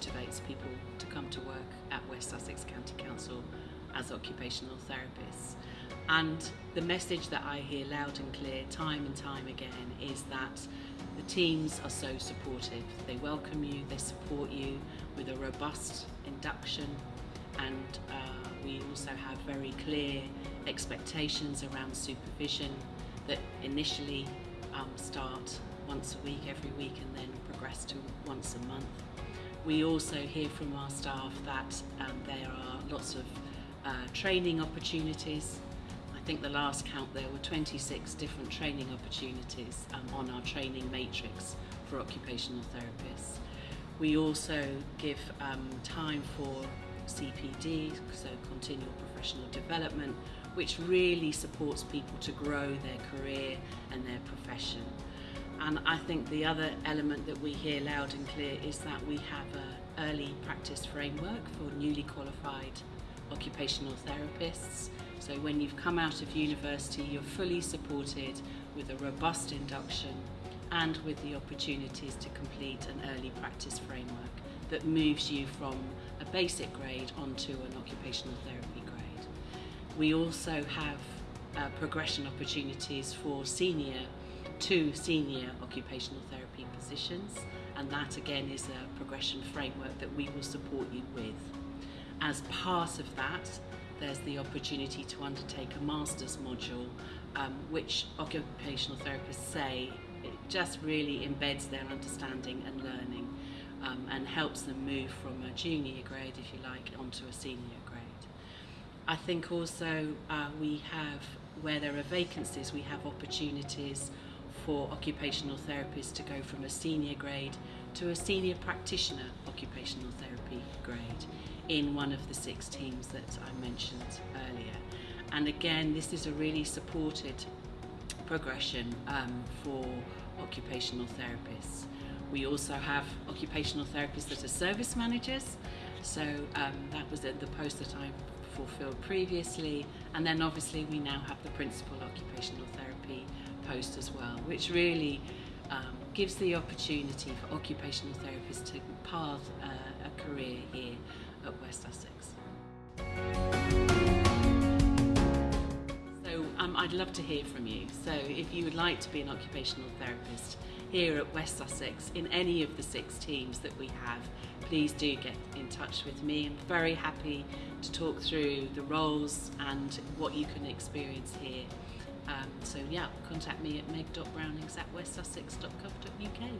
motivates people to come to work at West Sussex County Council as occupational therapists. And the message that I hear loud and clear time and time again is that the teams are so supportive. They welcome you, they support you with a robust induction and uh, we also have very clear expectations around supervision that initially um, start once a week, every week and then progress to once a month. We also hear from our staff that um, there are lots of uh, training opportunities. I think the last count there were 26 different training opportunities um, on our training matrix for occupational therapists. We also give um, time for CPD, so continual professional development, which really supports people to grow their career and their profession. And I think the other element that we hear loud and clear is that we have an early practice framework for newly qualified occupational therapists. So when you've come out of university, you're fully supported with a robust induction and with the opportunities to complete an early practice framework that moves you from a basic grade onto an occupational therapy grade. We also have uh, progression opportunities for senior to senior occupational therapy positions and that again is a progression framework that we will support you with. As part of that there's the opportunity to undertake a master's module um, which occupational therapists say it just really embeds their understanding and learning um, and helps them move from a junior grade, if you like, onto a senior grade. I think also uh, we have, where there are vacancies, we have opportunities for occupational therapists to go from a senior grade to a senior practitioner occupational therapy grade in one of the six teams that I mentioned earlier. And again, this is a really supported progression um, for occupational therapists. We also have occupational therapists that are service managers. So um, that was the post that I fulfilled previously. And then obviously we now have the principal occupational therapy post as well, which really um, gives the opportunity for occupational therapists to path uh, a career here at West Sussex. So um, I'd love to hear from you. So if you would like to be an occupational therapist, here at West Sussex in any of the six teams that we have, please do get in touch with me. I'm very happy to talk through the roles and what you can experience here. Um, so yeah, contact me at meg.brownings at westsussex.gov.uk.